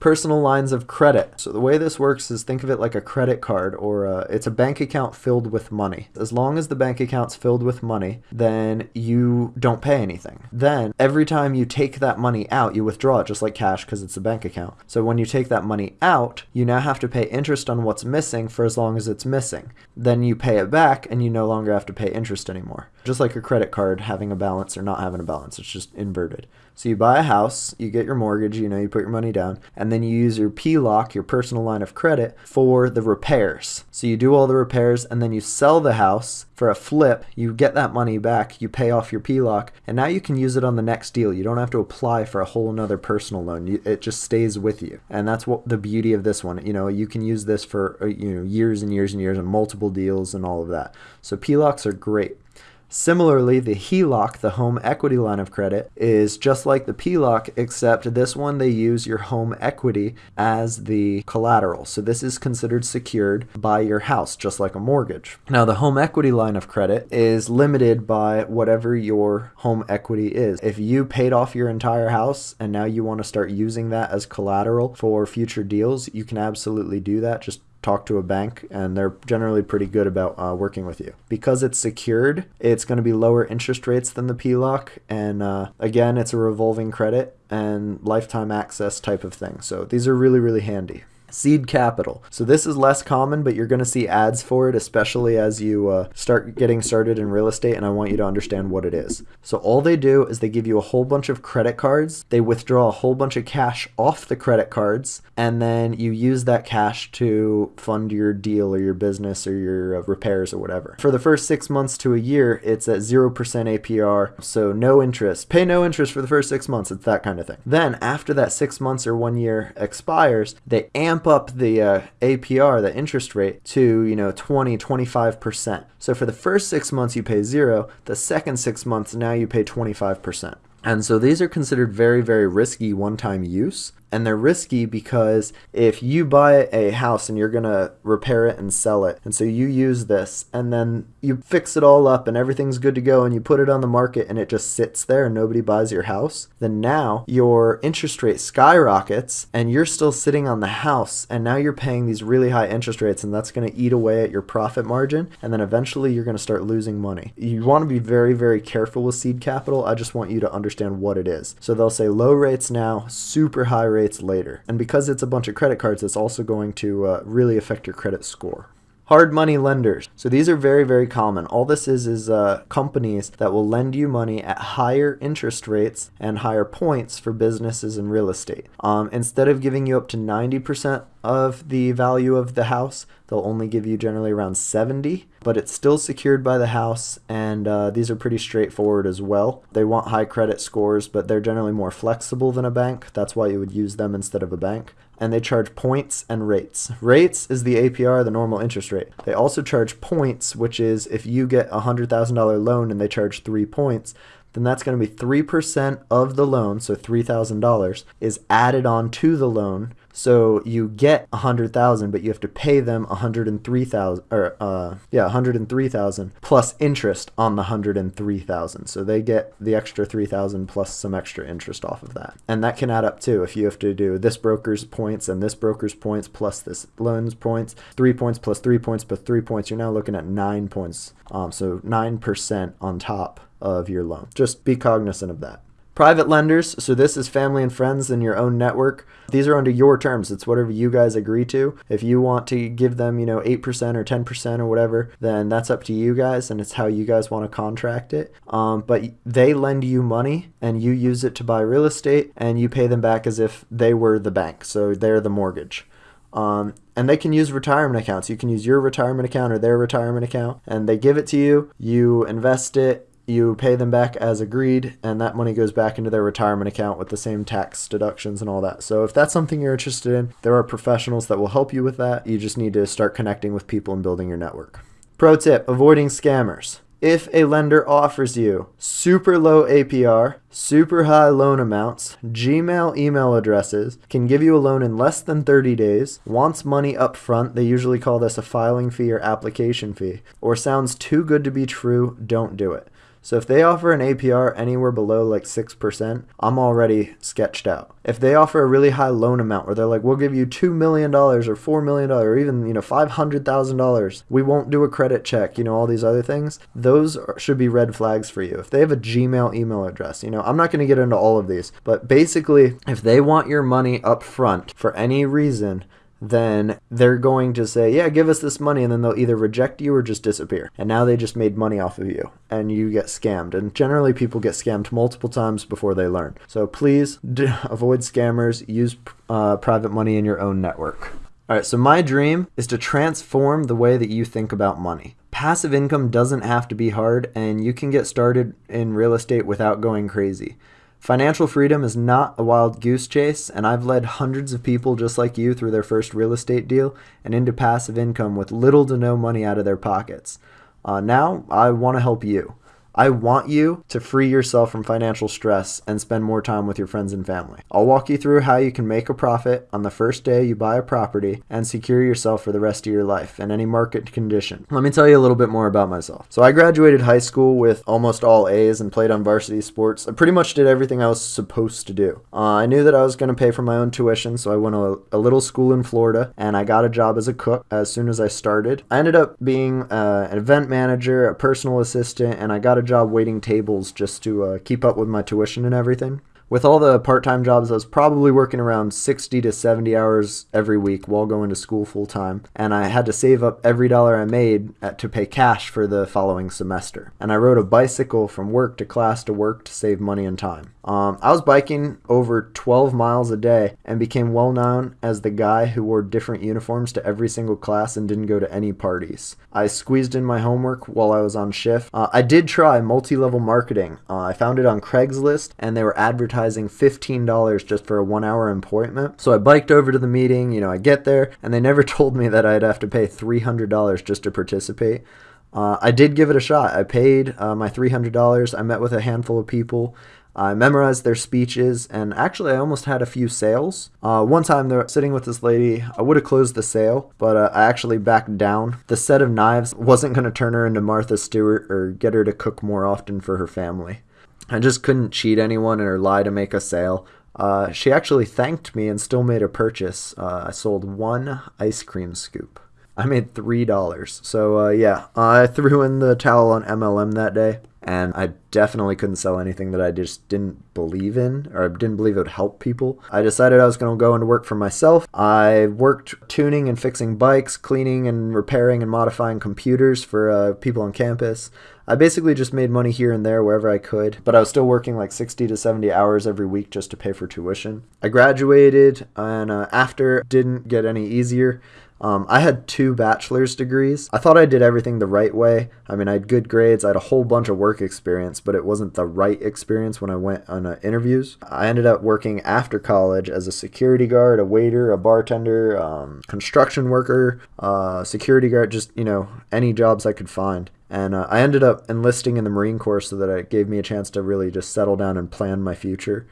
Personal lines of credit. So the way this works is think of it like a credit card or a, it's a bank account filled with money. As long as the bank account's filled with money, then you don't pay anything. Then every time you take that money out, you withdraw it just like cash because it's a bank account. So when you take that money out, you now have to pay interest on what's missing for as long as it's missing. Then you pay it back and you no longer have to pay interest anymore. Just like a credit card having a balance or not having a balance, it's just inverted. So you buy a house, you get your mortgage, you know, you put your money down, and then you use your PLOC, your personal line of credit, for the repairs. So you do all the repairs and then you sell the house for a flip, you get that money back, you pay off your PLOC, and now you can use it on the next deal. You don't have to apply for a whole another personal loan. it just stays with you. And that's what the beauty of this one. You know, you can use this for, uh, you know, years and years and years and multiple deals and all of that. So PLOCs are great. Similarly, the HELOC, the home equity line of credit, is just like the PLOC, except this one they use your home equity as the collateral. So this is considered secured by your house, just like a mortgage. Now, the home equity line of credit is limited by whatever your home equity is. If you paid off your entire house and now you want to start using that as collateral for future deals, you can absolutely do that. Just talk to a bank and they're generally pretty good about uh, working with you. Because it's secured, it's going to be lower interest rates than the PLOC. And uh, again, it's a revolving credit and lifetime access type of thing. So these are really, really handy. Seed capital. So this is less common, but you're going to see ads for it, especially as you uh, start getting started in real estate, and I want you to understand what it is. So all they do is they give you a whole bunch of credit cards, they withdraw a whole bunch of cash off the credit cards, and then you use that cash to fund your deal or your business or your uh, repairs or whatever. For the first six months to a year, it's at 0% APR, so no interest. Pay no interest for the first six months, it's that kind of thing. Then after that six months or one year expires, they amp amp up the uh, APR, the interest rate, to you know 20, 25 percent. So for the first six months you pay zero. The second six months now you pay 25 percent. And so these are considered very, very risky one-time use and they're risky because if you buy a house and you're going to repair it and sell it and so you use this and then you fix it all up and everything's good to go and you put it on the market and it just sits there and nobody buys your house then now your interest rate skyrockets and you're still sitting on the house and now you're paying these really high interest rates and that's going to eat away at your profit margin and then eventually you're going to start losing money. You want to be very very careful with seed capital. I just want you to understand what it is. So they'll say low rates now super high rates rates later. And because it's a bunch of credit cards, it's also going to uh, really affect your credit score. Hard money lenders. So these are very, very common. All this is is uh, companies that will lend you money at higher interest rates and higher points for businesses and real estate. Um, instead of giving you up to 90% of the value of the house, they'll only give you generally around 70, but it's still secured by the house, and uh, these are pretty straightforward as well. They want high credit scores, but they're generally more flexible than a bank. That's why you would use them instead of a bank and they charge points and rates. Rates is the APR, the normal interest rate. They also charge points, which is if you get a $100,000 loan and they charge three points, then that's going to be 3% of the loan, so $3,000, is added on to the loan so you get a hundred thousand, but you have to pay them a hundred and three thousand, or uh, yeah, a hundred and three thousand plus interest on the hundred and three thousand. So they get the extra three thousand plus some extra interest off of that, and that can add up too. If you have to do this broker's points and this broker's points plus this loan's points, three points plus three points plus three points, you're now looking at nine points. Um, so nine percent on top of your loan. Just be cognizant of that. Private lenders, so this is family and friends in your own network. These are under your terms. It's whatever you guys agree to. If you want to give them, you know, 8% or 10% or whatever, then that's up to you guys and it's how you guys want to contract it. Um, but they lend you money and you use it to buy real estate and you pay them back as if they were the bank. So they're the mortgage. Um, and they can use retirement accounts. You can use your retirement account or their retirement account, and they give it to you. You invest it, you pay them back as agreed, and that money goes back into their retirement account with the same tax deductions and all that. So, if that's something you're interested in, there are professionals that will help you with that. You just need to start connecting with people and building your network. Pro tip avoiding scammers. If a lender offers you super low APR, super high loan amounts, Gmail email addresses, can give you a loan in less than 30 days, wants money up front, they usually call this a filing fee or application fee, or sounds too good to be true, don't do it. So if they offer an APR anywhere below like 6%, I'm already sketched out. If they offer a really high loan amount where they're like, we'll give you $2 million or $4 million or even, you know, $500,000, we won't do a credit check, you know, all these other things, those should be red flags for you. If they have a Gmail email address, you know, I'm not going to get into all of these, but basically, if they want your money up front for any reason, then they're going to say, Yeah, give us this money. And then they'll either reject you or just disappear. And now they just made money off of you and you get scammed. And generally, people get scammed multiple times before they learn. So please d- avoid scammers, use uh, private money in your own network. All right, so my dream is to transform the way that you think about money. Passive income doesn't have to be hard, and you can get started in real estate without going crazy. Financial freedom is not a wild goose chase, and I've led hundreds of people just like you through their first real estate deal and into passive income with little to no money out of their pockets. Uh, now, I want to help you. I want you to free yourself from financial stress and spend more time with your friends and family. I'll walk you through how you can make a profit on the first day you buy a property and secure yourself for the rest of your life in any market condition. Let me tell you a little bit more about myself. So, I graduated high school with almost all A's and played on varsity sports. I pretty much did everything I was supposed to do. Uh, I knew that I was going to pay for my own tuition, so I went to a, a, little school in Florida and I got a job as a cook as soon as I started. I ended up being uh, an event manager, a personal assistant, and I got a job waiting tables just to uh, keep up with my tuition and everything. With all the part time jobs, I was probably working around 60 to 70 hours every week while going to school full time, and I had to save up every dollar I made at, to pay cash for the following semester. And I rode a bicycle from work to class to work to save money and time. Um, I was biking over 12 miles a day and became well known as the guy who wore different uniforms to every single class and didn't go to any parties. I squeezed in my homework while I was on shift. Uh, I did try multi level marketing. Uh, I found it on Craigslist and they were advertising $15 just for a one hour appointment. So I biked over to the meeting. You know, I get there and they never told me that I'd have to pay $300 just to participate. Uh, I did give it a shot. I paid uh, my $300. I met with a handful of people. I memorized their speeches, and actually, I almost had a few sales. Uh, one time, they're sitting with this lady. I would have closed the sale, but uh, I actually backed down. The set of knives wasn't going to turn her into Martha Stewart or get her to cook more often for her family. I just couldn't cheat anyone or lie to make a sale. Uh, she actually thanked me and still made a purchase. Uh, I sold one ice cream scoop. I made three dollars. So uh, yeah, I threw in the towel on MLM that day and I definitely couldn't sell anything that I just didn't believe in or didn't believe it would help people. I decided I was going to go into work for myself. I worked tuning and fixing bikes, cleaning and repairing and modifying computers for uh, people on campus. I basically just made money here and there wherever I could, but I was still working like 60 to 70 hours every week just to pay for tuition. I graduated and uh, after didn't get any easier. Um, I had two bachelor's degrees. I thought I did everything the right way. I mean, I had good grades, I had a whole bunch of work experience, but it wasn't the right experience when I went on uh, interviews. I ended up working after college as a security guard, a waiter, a bartender, um, construction worker, uh, security guard, just, you know, any jobs I could find. And uh, I ended up enlisting in the Marine Corps so that it gave me a chance to really just settle down and plan my future.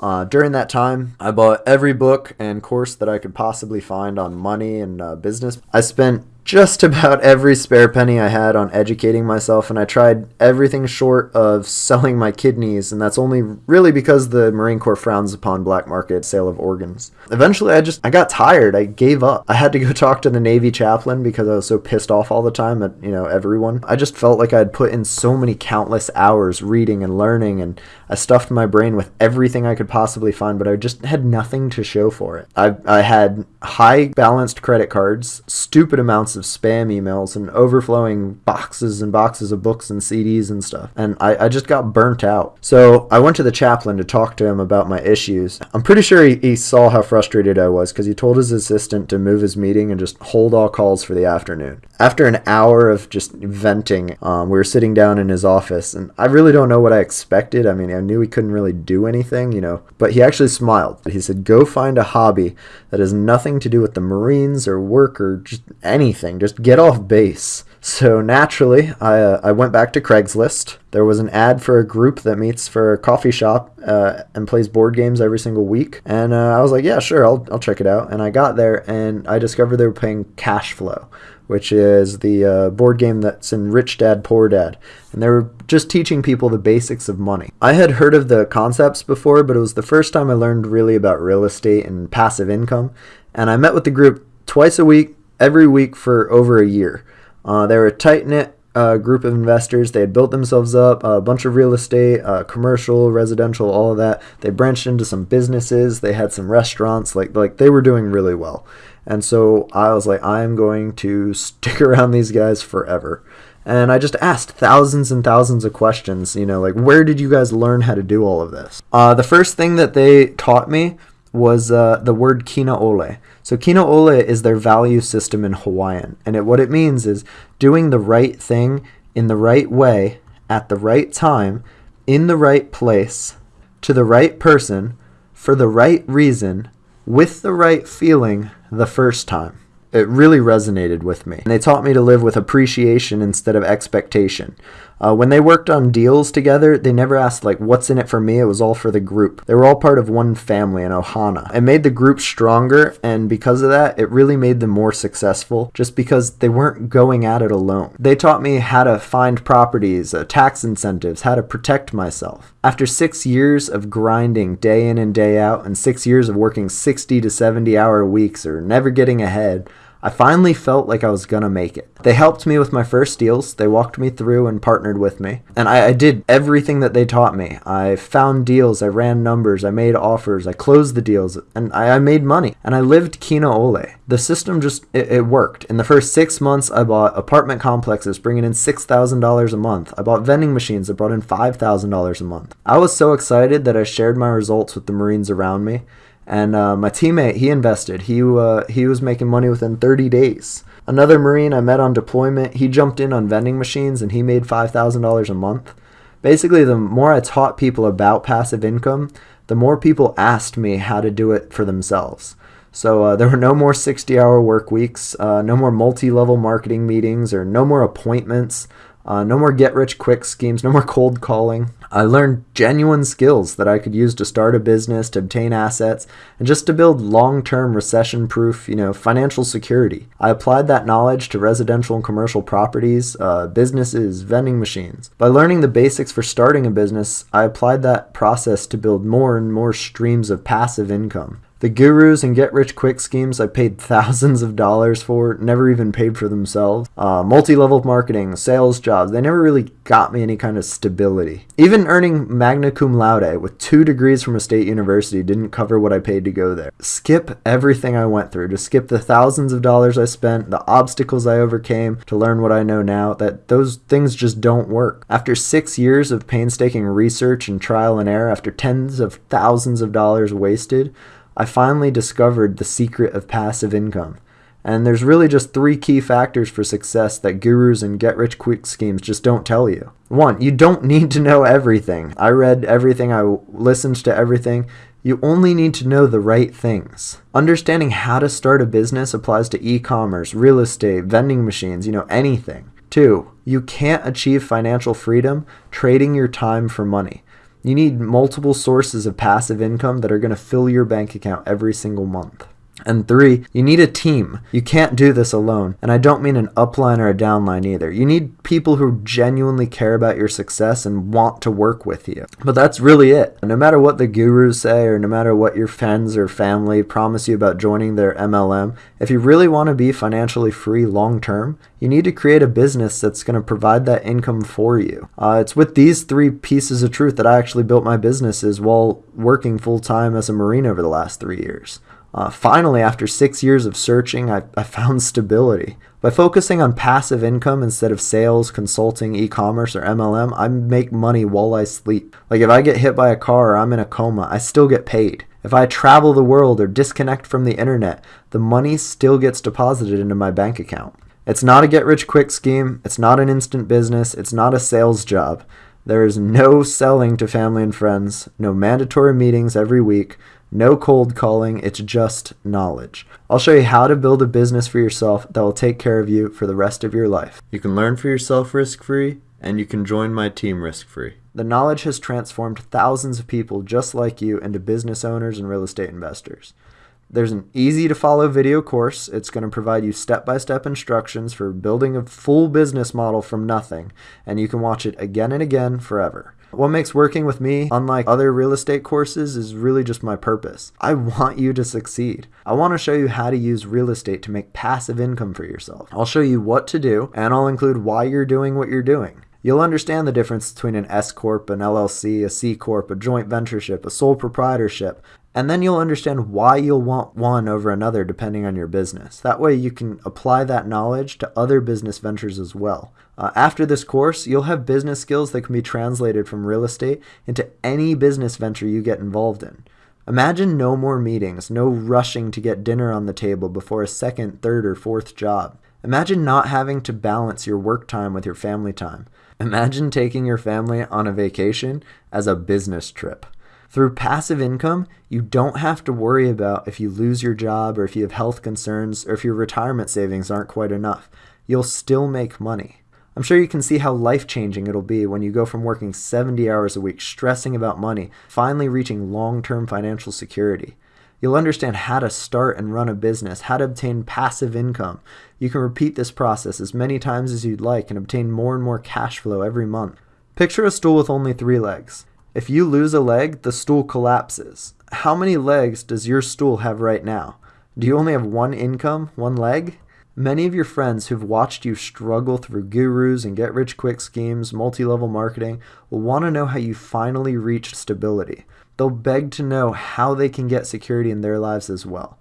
Uh, during that time, I bought every book and course that I could possibly find on money and uh, business. I spent just about every spare penny I had on educating myself, and I tried everything short of selling my kidneys, and that's only really because the Marine Corps frowns upon black market sale of organs. Eventually, I just I got tired. I gave up. I had to go talk to the Navy chaplain because I was so pissed off all the time at you know everyone. I just felt like I had put in so many countless hours reading and learning, and I stuffed my brain with everything I could possibly find, but I just had nothing to show for it. I I had high balanced credit cards, stupid amounts of spam emails and overflowing boxes and boxes of books and CDs and stuff. And I, I just got burnt out. So I went to the chaplain to talk to him about my issues. I'm pretty sure he, he saw how frustrated I was because he told his assistant to move his meeting and just hold all calls for the afternoon. After an hour of just venting, um, we were sitting down in his office, and I really don't know what I expected. I mean, I knew he couldn't really do anything, you know, but he actually smiled. He said, Go find a hobby that has nothing to do with the Marines or work or just anything. Just get off base. So naturally, I, uh, I went back to Craigslist. There was an ad for a group that meets for a coffee shop uh, and plays board games every single week. And uh, I was like, yeah, sure, I'll, I'll check it out. And I got there and I discovered they were playing Cash Flow, which is the uh, board game that's in Rich Dad Poor Dad. And they were just teaching people the basics of money. I had heard of the concepts before, but it was the first time I learned really about real estate and passive income. And I met with the group twice a week, every week for over a year. Uh, they were a tight knit uh, group of investors. They had built themselves up a bunch of real estate, uh, commercial, residential, all of that. They branched into some businesses. They had some restaurants. Like like they were doing really well. And so I was like, I am going to stick around these guys forever. And I just asked thousands and thousands of questions. You know, like where did you guys learn how to do all of this? Uh, the first thing that they taught me was uh, the word kina ole. So kina ole is their value system in Hawaiian, and it, what it means is doing the right thing in the right way at the right time, in the right place, to the right person, for the right reason, with the right feeling the first time. It really resonated with me. And they taught me to live with appreciation instead of expectation. Uh, when they worked on deals together, they never asked, like, what's in it for me? It was all for the group. They were all part of one family, an ohana. It made the group stronger, and because of that, it really made them more successful just because they weren't going at it alone. They taught me how to find properties, uh, tax incentives, how to protect myself. After six years of grinding day in and day out, and six years of working 60 to 70 hour weeks or never getting ahead, I finally felt like I was gonna make it. They helped me with my first deals, they walked me through and partnered with me. And I, I, did everything that they taught me. I found deals, I ran numbers, I made offers, I closed the deals, and I, I made money. And I lived Kina Ole. The system just, it, it worked. In the first six months, I bought apartment complexes, bringing in $6,000 a month. I bought vending machines that brought in $5,000 a month. I was so excited that I shared my results with the Marines around me. And uh, my teammate, he invested. He uh, he was making money within 30 days. Another Marine I met on deployment, he jumped in on vending machines and he made $5,000 a month. Basically, the more I taught people about passive income, the more people asked me how to do it for themselves. So uh, there were no more 60 hour work weeks, uh, no more multi level marketing meetings, or no more appointments. Uh, no more get rich quick schemes, no more cold calling. I learned genuine skills that I could use to start a business, to obtain assets, and just to build long-term recession-proof, you know, financial security. I applied that knowledge to residential and commercial properties, uh, businesses, vending machines. By learning the basics for starting a business, I applied that process to build more and more streams of passive income. The gurus and get rich quick schemes I paid thousands of dollars for never even paid for themselves. Uh, Multi level marketing, sales jobs, they never really got me any kind of stability. Even earning magna cum laude with two degrees from a state university didn't cover what I paid to go there. Skip everything I went through. Just skip the thousands of dollars I spent, the obstacles I overcame to learn what I know now, that those things just don't work. After six years of painstaking research and trial and error, after tens of thousands of dollars wasted, I finally discovered the secret of passive income. And there's really just three key factors for success that gurus and get rich quick schemes just don't tell you. One, you don't need to know everything. I read everything, I listened to everything. You only need to know the right things. Understanding how to start a business applies to e commerce, real estate, vending machines, you know, anything. Two, you can't achieve financial freedom trading your time for money. You need multiple sources of passive income that are going to fill your bank account every single month. And three, you need a team. You can't do this alone. And I don't mean an upline or a downline either. You need people who genuinely care about your success and want to work with you. But that's really it. No matter what the gurus say or no matter what your friends or family promise you about joining their MLM, if you really want to be financially free long term, you need to create a business that's going to provide that income for you. Uh, it's with these three pieces of truth that I actually built my businesses while working full time as a Marine over the last three years. Uh, finally, after six years of searching, I, I found stability. By focusing on passive income instead of sales, consulting, e commerce, or MLM, I make money while I sleep. Like if I get hit by a car or I'm in a coma, I still get paid. If I travel the world or disconnect from the internet, the money still gets deposited into my bank account. It's not a get rich quick scheme, it's not an instant business, it's not a sales job. There is no selling to family and friends, no mandatory meetings every week, No cold calling, it's just knowledge. I'll show you how to build a business for yourself that will take care of you for the rest of your life. You can learn for yourself risk free, and you can join my team risk free. The knowledge has transformed thousands of people just like you into business owners and real estate investors. There's an easy to follow video course. It's going to provide you step by step instructions for building a full business model from nothing, and you can watch it again and again forever. What makes working with me, unlike other real estate courses, is really just my purpose. I want you to succeed. I want to show you how to use real estate to make passive income for yourself. I'll show you what to do, and I'll include why you're doing what you're doing. You'll understand the difference between an S Corp, an LLC, a C Corp, a joint ventureship, a sole proprietorship, and then you'll understand why you'll want one over another depending on your business. That way you can apply that knowledge to other business ventures as well. Uh, after this course, you'll have business skills that can be translated from real estate into any business venture you get involved in. Imagine no more meetings, no rushing to get dinner on the table before a second, third, or fourth job. Imagine not having to balance your work time with your family time. Imagine taking your family on a vacation as a business trip. Through passive income, you don't have to worry about if you lose your job or if you have health concerns or if your retirement savings aren't quite enough. You'll still make money. I'm sure you can see how life changing it'll be when you go from working 70 hours a week stressing about money, finally reaching long term financial security. You'll understand how to start and run a business, how to obtain passive income. You can repeat this process as many times as you'd like and obtain more and more cash flow every month. Picture a stool with only three legs. If you lose a leg, the stool collapses. How many legs does your stool have right now? Do you only have one income, one leg? Many of your friends who've watched you struggle through gurus and get rich quick schemes, multi level marketing, will want to know how you finally reached stability. They'll beg to know how they can get security in their lives as well.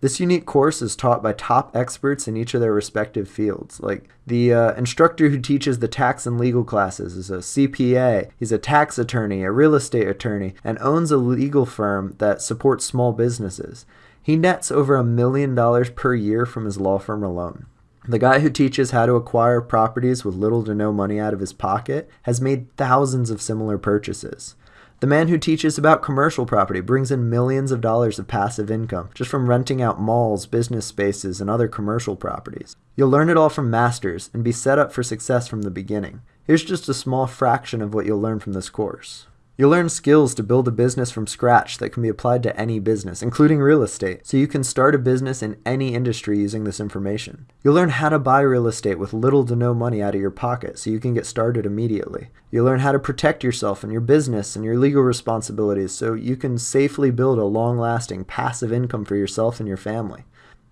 This unique course is taught by top experts in each of their respective fields. Like the uh, instructor who teaches the tax and legal classes is a CPA, he's a tax attorney, a real estate attorney, and owns a legal firm that supports small businesses. He nets over a million dollars per year from his law firm alone. The guy who teaches how to acquire properties with little to no money out of his pocket has made thousands of similar purchases. The man who teaches about commercial property brings in millions of dollars of passive income just from renting out malls, business spaces, and other commercial properties. You'll learn it all from masters and be set up for success from the beginning. Here's just a small fraction of what you'll learn from this course. You'll learn skills to build a business from scratch that can be applied to any business, including real estate, so you can start a business in any industry using this information. You'll learn how to buy real estate with little to no money out of your pocket so you can get started immediately. You'll learn how to protect yourself and your business and your legal responsibilities so you can safely build a long lasting passive income for yourself and your family.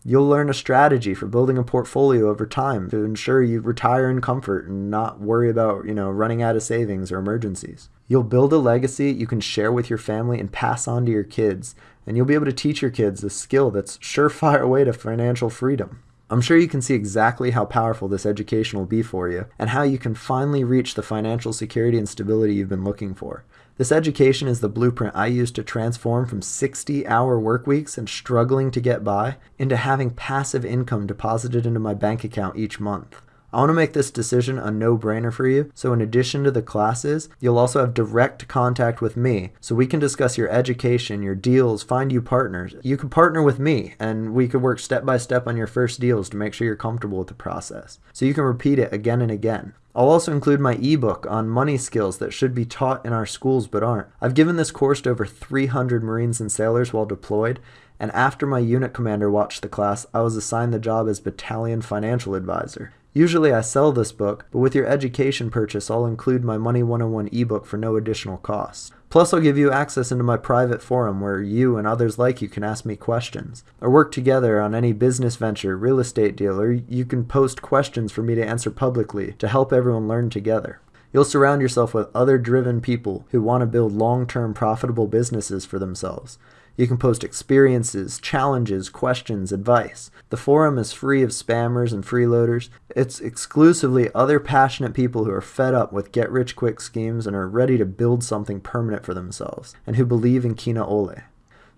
You'll learn a strategy for building a portfolio over time to ensure you retire in comfort and not worry about, you know, running out of savings or emergencies. You'll build a legacy you can share with your family and pass on to your kids, and you'll be able to teach your kids a skill that's surefire way to financial freedom. I'm sure you can see exactly how powerful this education will be for you and how you can finally reach the financial security and stability you've been looking for. This education is the blueprint I used to transform from 60 hour work weeks and struggling to get by into having passive income deposited into my bank account each month. I want to make this decision a no brainer for you. So, in addition to the classes, you'll also have direct contact with me so we can discuss your education, your deals, find you partners. You can partner with me and we could work step by step on your first deals to make sure you're comfortable with the process. So, you can repeat it again and again. I'll also include my ebook on money skills that should be taught in our schools but aren't. I've given this course to over 300 Marines and sailors while deployed, and after my unit commander watched the class, I was assigned the job as battalion financial advisor. Usually I sell this book, but with your education purchase, I'll include my Money 101 ebook for no additional cost. Plus, I'll give you access into my private forum where you and others like you can ask me questions, or work together on any business venture, real estate deal, or you can post questions for me to answer publicly to help everyone learn together. You'll surround yourself with other driven people who want to build long term profitable businesses for themselves. You can post experiences, challenges, questions, advice. The forum is free of spammers and freeloaders. It's exclusively other passionate people who are fed up with get rich quick schemes and are ready to build something permanent for themselves and who believe in Kina Ole.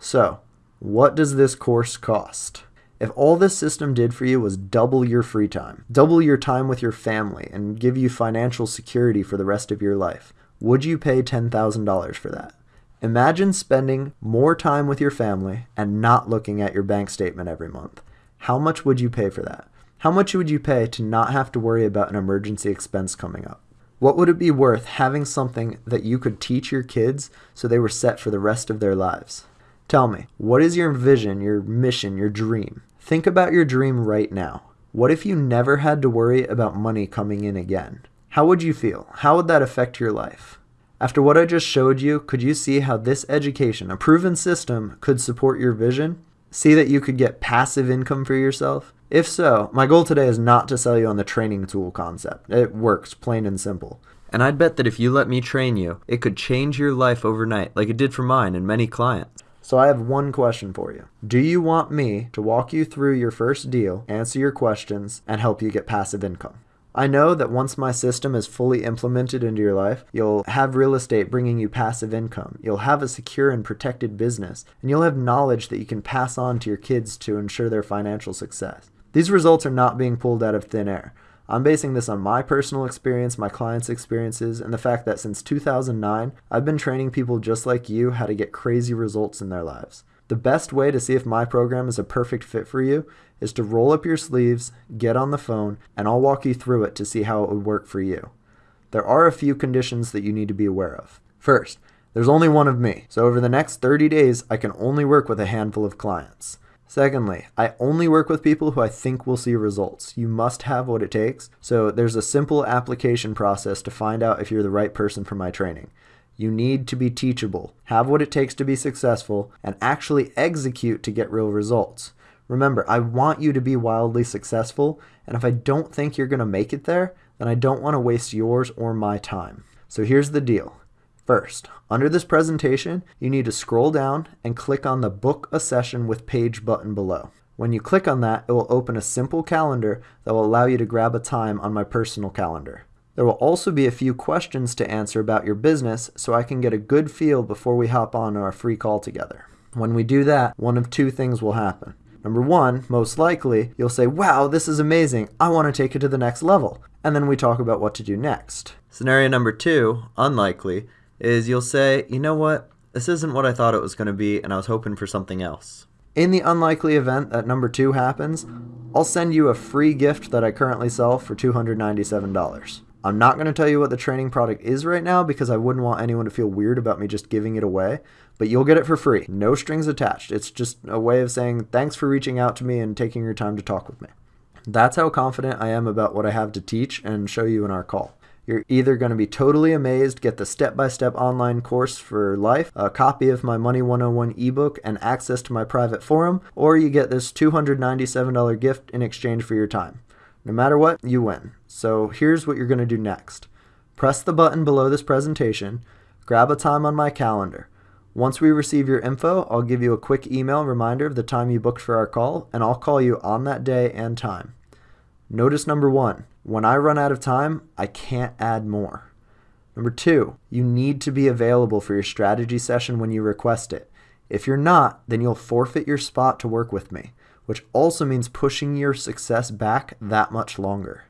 So, what does this course cost? If all this system did for you was double your free time, double your time with your family, and give you financial security for the rest of your life, would you pay $10,000 for that? Imagine spending more time with your family and not looking at your bank statement every month. How much would you pay for that? How much would you pay to not have to worry about an emergency expense coming up? What would it be worth having something that you could teach your kids so they were set for the rest of their lives? Tell me, what is your vision, your mission, your dream? Think about your dream right now. What if you never had to worry about money coming in again? How would you feel? How would that affect your life? After what I just showed you, could you see how this education, a proven system, could support your vision? See that you could get passive income for yourself? If so, my goal today is not to sell you on the training tool concept. It works, plain and simple. And I'd bet that if you let me train you, it could change your life overnight, like it did for mine and many clients. So I have one question for you. Do you want me to walk you through your first deal, answer your questions, and help you get passive income? I know that once my system is fully implemented into your life, you'll have real estate bringing you passive income. You'll have a secure and protected business, and you'll have knowledge that you can pass on to your kids to ensure their financial success. These results are not being pulled out of thin air. I'm basing this on my personal experience, my clients' experiences, and the fact that since 2009, I've been training people just like you how to get crazy results in their lives. The best way to see if my program is a perfect fit for you is to roll up your sleeves, get on the phone, and I'll walk you through it to see how it would work for you. There are a few conditions that you need to be aware of. First, there's only one of me, so over the next 30 days, I can only work with a handful of clients. Secondly, I only work with people who I think will see results. You must have what it takes. So there's a simple application process to find out if you're the right person for my training. You need to be teachable, have what it takes to be successful, and actually execute to get real results. Remember, I want you to be wildly successful, and if I don't think you're going to make it there, then I don't want to waste yours or my time. So here's the deal. First, under this presentation, you need to scroll down and click on the Book a Session with Paige button below. When you click on that, it will open a simple calendar that will allow you to grab a time on my personal calendar. There will also be a few questions to answer about your business so I can get a good feel before we hop on our free call together. When we do that, one of two things will happen. Number one, most likely, you'll say, wow, this is amazing. I want to take it to the next level. And then we talk about what to do next. Scenario number two, unlikely, is you'll say, you know what? This isn't what I thought it was going to be, and I was hoping for something else. In the unlikely event that number two happens, I'll send you a free gift that I currently sell for $297. I'm not going to tell you what the training product is right now because I wouldn't want anyone to feel weird about me just giving it away, but you'll get it for free. No strings attached. It's just a way of saying thanks for reaching out to me and taking your time to talk with me. That's how confident I am about what I have to teach and show you in our call. You're either going to be totally amazed, get the step by step online course for life, a copy of my Money 101 ebook, and access to my private forum, or you get this $297 gift in exchange for your time. No matter what, you win. So here's what you're going to do next. Press the button below this presentation, grab a time on my calendar. Once we receive your info, I'll give you a quick email reminder of the time you booked for our call, and I'll call you on that day and time. Notice number one, when I run out of time, I can't add more. Number two, you need to be available for your strategy session when you request it. If you're not, then you'll forfeit your spot to work with me which also means pushing your success back that much longer.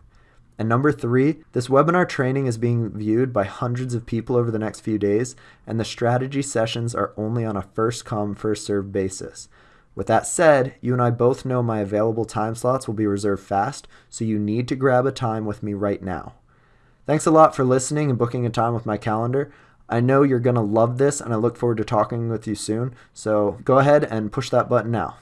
And number three, this webinar training is being viewed by hundreds of people over the next few days, and the strategy sessions are only on a first come, first served basis. With that said, you and I both know my available time slots will be reserved fast, so you need to grab a time with me right now. Thanks a lot for listening and booking a time with my calendar. I know you're going to love this, and I look forward to talking with you soon. So go ahead and push that button now.